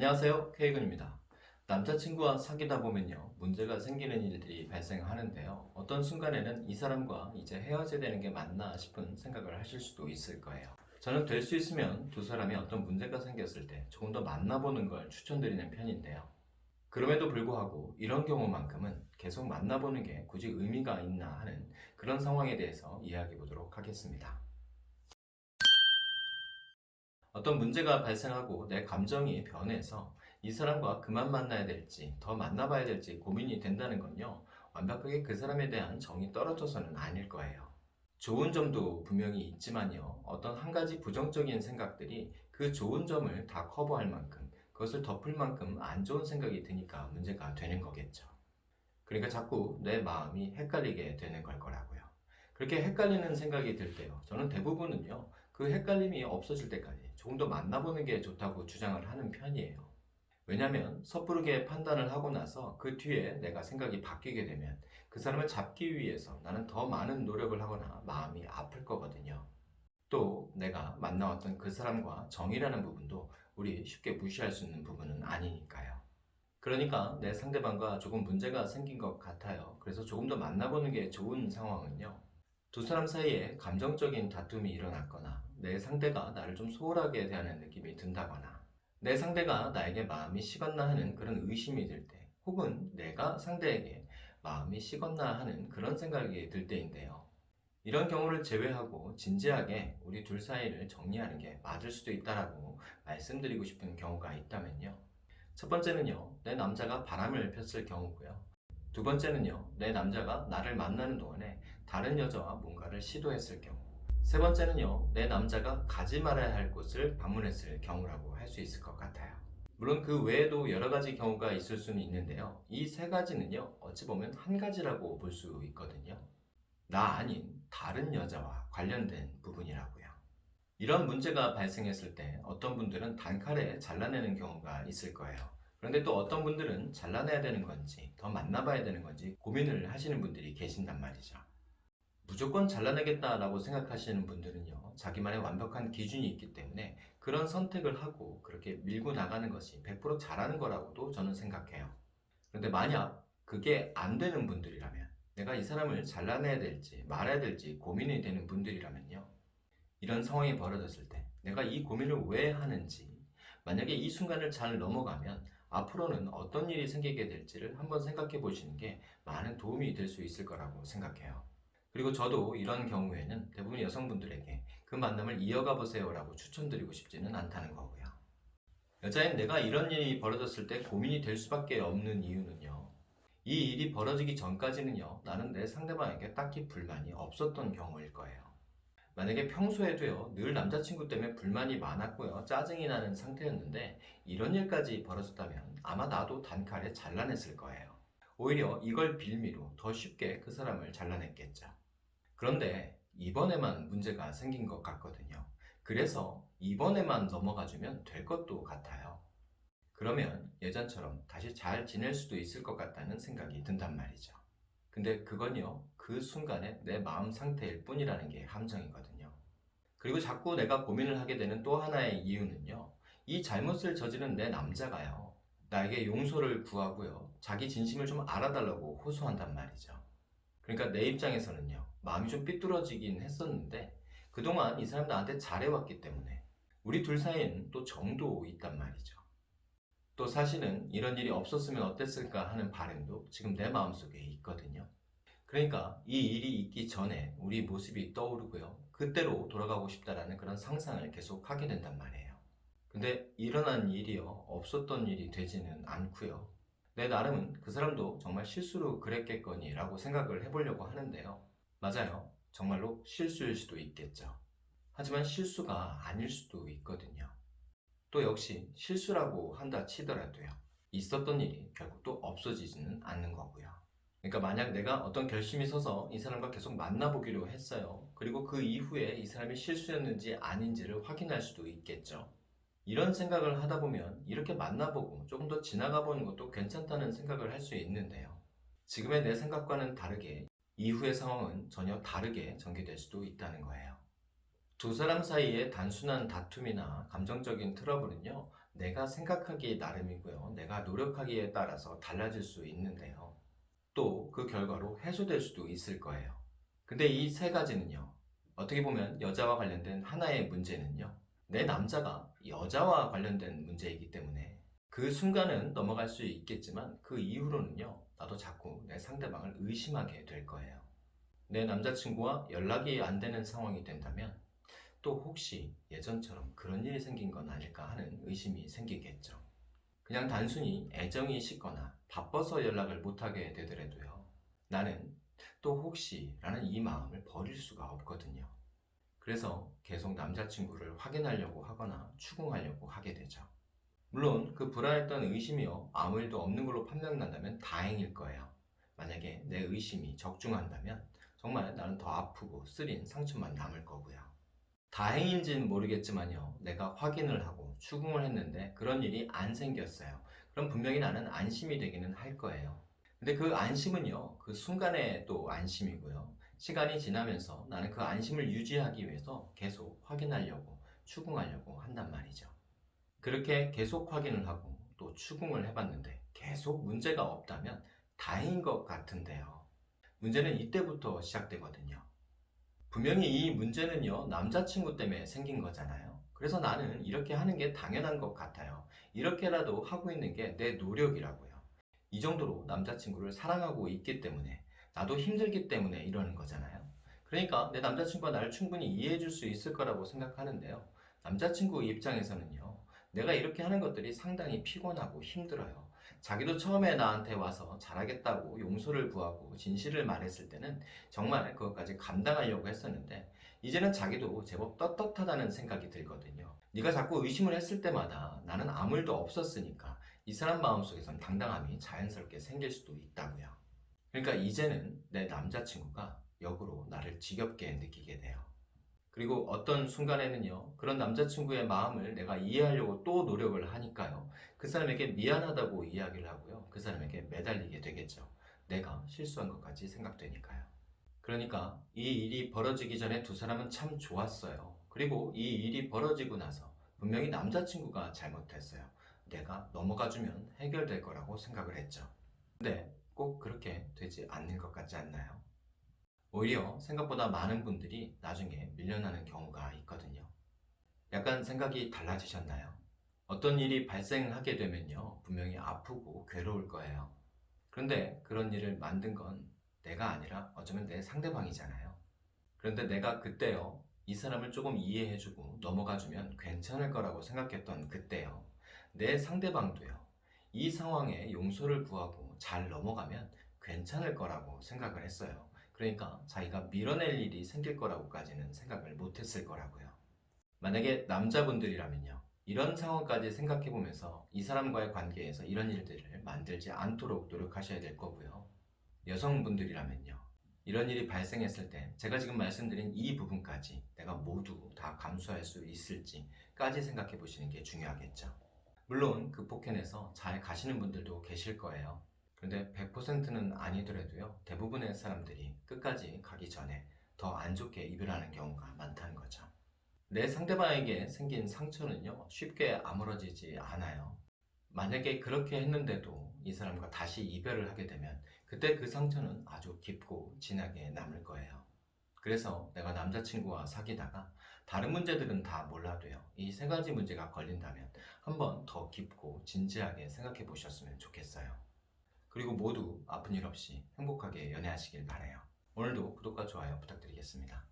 안녕하세요 K군입니다. 남자친구와 사귀다 보면요 문제가 생기는 일들이 발생하는데요. 어떤 순간에는 이 사람과 이제 헤어져야 되는 게 맞나 싶은 생각을 하실 수도 있을 거예요. 저는 될 수 있으면 두 사람이 어떤 문제가 생겼을 때 조금 더 만나보는 걸 추천드리는 편인데요. 그럼에도 불구하고 이런 경우만큼은 계속 만나보는 게 굳이 의미가 있나 하는 그런 상황에 대해서 이야기해 보도록 하겠습니다 어떤 문제가 발생하고 내 감정이 변해서 이 사람과 그만 만나야 될지 더 만나봐야 될지 고민이 된다는 건요 완벽하게 그 사람에 대한 정이 떨어져서는 아닐 거예요. 좋은 점도 분명히 있지만요 어떤 한 가지 부정적인 생각들이 그 좋은 점을 다 커버할 만큼 그것을 덮을 만큼 안 좋은 생각이 드니까 문제가 되는 거겠죠. 그러니까 자꾸 내 마음이 헷갈리게 되는 걸 거라고요. 그렇게 헷갈리는 생각이 들 때요 저는 대부분은요 그 헷갈림이 없어질 때까지 조금 더 만나보는 게 좋다고 주장을 하는 편이에요. 왜냐면 섣부르게 판단을 하고 나서 그 뒤에 내가 생각이 바뀌게 되면 그 사람을 잡기 위해서 나는 더 많은 노력을 하거나 마음이 아플 거거든요. 또 내가 만나왔던 그 사람과 정이라는 부분도 우리 쉽게 무시할 수 있는 부분은 아니니까요. 그러니까 내 상대방과 조금 문제가 생긴 것 같아요. 그래서 조금 더 만나보는 게 좋은 상황은요. 두 사람 사이에 감정적인 다툼이 일어났거나 내 상대가 나를 좀 소홀하게 대하는 느낌이 든다거나 내 상대가 나에게 마음이 식었나 하는 그런 의심이 들 때 혹은 내가 상대에게 마음이 식었나 하는 그런 생각이 들 때인데요. 이런 경우를 제외하고 진지하게 우리 둘 사이를 정리하는 게 맞을 수도 있다라고 말씀드리고 싶은 경우가 있다면요. 첫 번째는요, 내 남자가 바람을 폈을 경우고요. 두 번째는요, 내 남자가 나를 만나는 동안에 다른 여자와 뭔가를 시도했을 경우. 세 번째는요 내 남자가 가지 말아야 할 곳을 방문했을 경우라고 할 수 있을 것 같아요. 물론 그 외에도 여러 가지 경우가 있을 수는 있는데요. 이 세 가지는요 어찌 보면 한 가지라고 볼 수 있거든요. 나 아닌 다른 여자와 관련된 부분이라고요. 이런 문제가 발생했을 때 어떤 분들은 단칼에 잘라내는 경우가 있을 거예요 그런데 또 어떤 분들은 잘라내야 되는 건지 더 만나봐야 되는 건지 고민을 하시는 분들이 계신단 말이죠. 무조건 잘라내겠다라고 생각하시는 분들은요 자기만의 완벽한 기준이 있기 때문에 그런 선택을 하고 그렇게 밀고 나가는 것이 100% 잘하는 거라고도 저는 생각해요. 그런데 만약 그게 안 되는 분들이라면 내가 이 사람을 잘라내야 될지 말아야 될지 고민이 되는 분들이라면요 이런 상황이 벌어졌을 때 내가 이 고민을 왜 하는지 만약에 이 순간을 잘 넘어가면 앞으로는 어떤 일이 생기게 될지를 한번 생각해 보시는 게 많은 도움이 될 수 있을 거라고 생각해요 그리고 저도 이런 경우에는 대부분 여성분들에게 그 만남을 이어가 보세요 라고 추천드리고 싶지는 않다는 거고요. 여자인 내가 이런 일이 벌어졌을 때 고민이 될 수밖에 없는 이유는요. 이 일이 벌어지기 전까지는요. 나는 내 상대방에게 딱히 불만이 없었던 경우일 거예요. 만약에 평소에도요. 늘 남자친구 때문에 불만이 많았고요. 짜증이 나는 상태였는데 이런 일까지 벌어졌다면 아마 나도 단칼에 잘라냈을 거예요. 오히려 이걸 빌미로 더 쉽게 그 사람을 잘라냈겠죠. 그런데 이번에만 문제가 생긴 것 같거든요. 그래서 이번에만 넘어가주면 될 것도 같아요. 그러면 예전처럼 다시 잘 지낼 수도 있을 것 같다는 생각이 든단 말이죠. 근데 그건요, 그 순간에 내 마음 상태일 뿐이라는 게 함정이거든요. 그리고 자꾸 내가 고민을 하게 되는 또 하나의 이유는요, 이 잘못을 저지른 내 남자가요, 나에게 용서를 구하고요, 자기 진심을 좀 알아달라고 호소한단 말이죠. 그러니까 내 입장에서는요 마음이 좀 삐뚤어지긴 했었는데 그동안 이 사람 나한테 잘해왔기 때문에 우리 둘 사이에는 또 정도 있단 말이죠 또 사실은 이런 일이 없었으면 어땠을까 하는 바람도 지금 내 마음속에 있거든요 그러니까 이 일이 있기 전에 우리 모습이 떠오르고요 그때로 돌아가고 싶다라는 그런 상상을 계속 하게 된단 말이에요 근데 일어난 일이요 없었던 일이 되지는 않고요 내 나름은 그 사람도 정말 실수로 그랬겠거니 라고 생각을 해보려고 하는데요. 맞아요. 정말로 실수일 수도 있겠죠. 하지만 실수가 아닐 수도 있거든요. 또 역시 실수라고 한다 치더라도요. 있었던 일이 결국 또 없어지지는 않는 거고요. 그러니까 만약 내가 어떤 결심이 서서 이 사람과 계속 만나보기로 했어요. 그리고 그 이후에 이 사람이 실수였는지 아닌지를 확인할 수도 있겠죠. 이런 생각을 하다 보면 이렇게 만나보고 조금 더 지나가 보는 것도 괜찮다는 생각을 할 수 있는데요. 지금의 내 생각과는 다르게 이후의 상황은 전혀 다르게 전개될 수도 있다는 거예요. 두 사람 사이의 단순한 다툼이나 감정적인 트러블은요 내가 생각하기에 나름이고요. 내가 노력하기에 따라서 달라질 수 있는데요. 또 그 결과로 해소될 수도 있을 거예요. 근데 이 세 가지는요. 어떻게 보면 여자와 관련된 하나의 문제는요. 내 남자가 여자와 관련된 문제이기 때문에 그 순간은 넘어갈 수 있겠지만 그 이후로는요. 나도 자꾸 내 상대방을 의심하게 될 거예요. 내 남자친구와 연락이 안 되는 상황이 된다면 또 혹시 예전처럼 그런 일이 생긴 건 아닐까 하는 의심이 생기겠죠. 그냥 단순히 애정이 식거나 바빠서 연락을 못하게 되더라도요. 나는 또 혹시 라는 이 마음을 버릴 수가 없거든요. 그래서 계속 남자친구를 확인하려고 하거나 추궁하려고 하게 되죠. 물론 그 불안했던 의심이요. 아무 일도 없는 걸로 판명난다면 다행일 거예요. 만약에 내 의심이 적중한다면 정말 나는 더 아프고 쓰린 상처만 남을 거고요. 다행인지는 모르겠지만요. 내가 확인을 하고 추궁을 했는데 그런 일이 안 생겼어요. 그럼 분명히 나는 안심이 되기는 할 거예요. 근데 그 안심은요. 그 순간의 또 안심이고요. 시간이 지나면서 나는 그 안심을 유지하기 위해서 계속 확인하려고 추궁하려고 한단 말이죠. 그렇게 계속 확인을 하고 또 추궁을 해봤는데 계속 문제가 없다면 다행인 것 같은데요. 문제는 이때부터 시작되거든요. 분명히 이 문제는요, 남자친구 때문에 생긴 거잖아요. 그래서 나는 이렇게 하는 게 당연한 것 같아요. 이렇게라도 하고 있는 게 내 노력이라고요. 이 정도로 남자친구를 사랑하고 있기 때문에, 나도 힘들기 때문에 이러는 거잖아요. 그러니까 내 남자친구가 나를 충분히 이해해 줄 수 있을 거라고 생각하는데요. 남자친구 입장에서는요, 내가 이렇게 하는 것들이 상당히 피곤하고 힘들어요. 자기도 처음에 나한테 와서 잘하겠다고 용서를 구하고 진실을 말했을 때는 정말 그것까지 감당하려고 했었는데 이제는 자기도 제법 떳떳하다는 생각이 들거든요. 네가 자꾸 의심을 했을 때마다 나는 아무 일도 없었으니까 이 사람 마음속에선 당당함이 자연스럽게 생길 수도 있다고요. 그러니까 이제는 내 남자친구가 역으로 나를 지겹게 느끼게 돼요. 그리고 어떤 순간에는요, 그런 남자친구의 마음을 내가 이해하려고 또 노력을 하니까요, 그 사람에게 미안하다고 이야기를 하고요, 그 사람에게 매달리게 되겠죠. 내가 실수한 것까지 생각되니까요. 그러니까 이 일이 벌어지기 전에 두 사람은 참 좋았어요. 그리고 이 일이 벌어지고 나서 분명히 남자친구가 잘못했어요. 내가 넘어가주면 해결될 거라고 생각을 했죠. 근데 꼭 그렇게 되지 않는 것 같지 않나요? 오히려 생각보다 많은 분들이 나중에 밀려나는 경우가 있거든요. 약간 생각이 달라지셨나요? 어떤 일이 발생하게 되면요, 분명히 아프고 괴로울 거예요. 그런데 그런 일을 만든 건 내가 아니라 어쩌면 내 상대방이잖아요. 그런데 내가 그때요, 이 사람을 조금 이해해주고 넘어가주면 괜찮을 거라고 생각했던 그때요, 내 상대방도요, 이 상황에 용서를 구하고 잘 넘어가면 괜찮을 거라고 생각을 했어요. 그러니까 자기가 밀어낼 일이 생길 거라고까지는 생각을 못했을 거라고요. 만약에 남자분들이라면요. 이런 상황까지 생각해 보면서 이 사람과의 관계에서 이런 일들을 만들지 않도록 노력하셔야 될 거고요. 여성분들이라면요. 이런 일이 발생했을 때 제가 지금 말씀드린 이 부분까지 내가 모두 다 감수할 수 있을지까지 생각해 보시는 게 중요하겠죠. 물론 그 폭행에서 잘 가시는 분들도 계실 거예요. 그런데 100%는 아니더라도요, 대부분의 사람들이 끝까지 가기 전에 더 안 좋게 이별하는 경우가 많다는 거죠. 내 상대방에게 생긴 상처는요, 쉽게 아물어지지 않아요. 만약에 그렇게 했는데도 이 사람과 다시 이별을 하게 되면 그때 그 상처는 아주 깊고 진하게 남을 거예요. 그래서 내가 남자친구와 사귀다가 다른 문제들은 다 몰라도요. 이 세 가지 문제가 걸린다면 한번 더 깊고 진지하게 생각해 보셨으면 좋겠어요. 그리고 모두 아픈 일 없이 행복하게 연애하시길 바래요. 오늘도 구독과 좋아요 부탁드리겠습니다.